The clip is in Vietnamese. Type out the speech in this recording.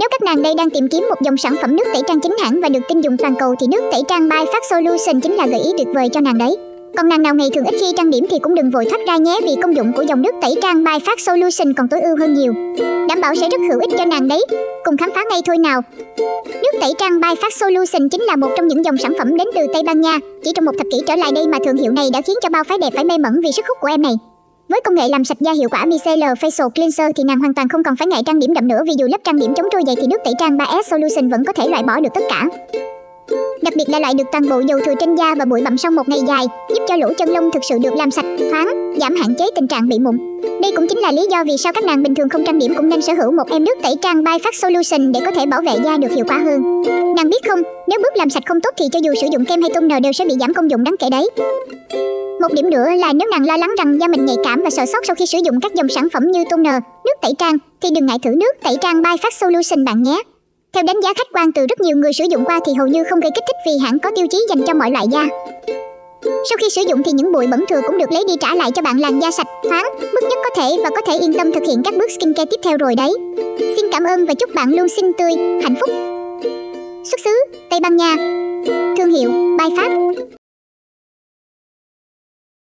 Nếu các nàng đây đang tìm kiếm một dòng sản phẩm nước tẩy trang chính hãng và được tin dùng toàn cầu thì nước tẩy trang by Fast Solution chính là gợi ý tuyệt vời cho nàng đấy. Còn nàng nào ngày thường ít khi trang điểm thì cũng đừng vội thoát ra nhé vì công dụng của dòng nước tẩy trang by Fast Solution còn tối ưu hơn nhiều. Đảm bảo sẽ rất hữu ích cho nàng đấy. Cùng khám phá ngay thôi nào. Nước tẩy trang by Fast Solution chính là một trong những dòng sản phẩm đến từ Tây Ban Nha. Chỉ trong một thập kỷ trở lại đây mà thương hiệu này đã khiến cho bao phái đẹp phải mê mẩn vì sức hút của em này. Với công nghệ làm sạch da hiệu quả Micellar Facial Cleanser thì nàng hoàn toàn không còn phải ngại trang điểm đậm nữa vì dù lớp trang điểm chống trôi dày thì nước tẩy trang 3S Solution vẫn có thể loại bỏ được tất cả. Đặc biệt là loại được toàn bộ dầu thừa trên da và bụi bặm sau một ngày dài, giúp cho lỗ chân lông thực sự được làm sạch, thoáng, giảm hạn chế tình trạng bị mụn. Đây cũng chính là lý do vì sao các nàng bình thường không trang điểm cũng nên sở hữu một em nước tẩy trang by Phát Solution để có thể bảo vệ da được hiệu quả hơn. Nàng biết không, nếu bước làm sạch không tốt thì cho dù sử dụng kem hay toner đều sẽ bị giảm công dụng đáng kể đấy. Một điểm nữa là nếu nàng lo lắng rằng da mình nhạy cảm và sợ sót sau khi sử dụng các dòng sản phẩm như toner, nước tẩy trang thì đừng ngại thử nước tẩy trang by Phát Solution bạn nhé. Theo đánh giá khách quan từ rất nhiều người sử dụng qua thì hầu như không gây kích thích vì hãng có tiêu chí dành cho mọi loại da. Sau khi sử dụng thì những bụi bẩn thừa cũng được lấy đi trả lại cho bạn làn da sạch, thoáng, mức nhất có thể và có thể yên tâm thực hiện các bước skincare tiếp theo rồi đấy. Xin cảm ơn và chúc bạn luôn xinh tươi, hạnh phúc. Xuất xứ Tây Ban Nha Thương hiệu By Phát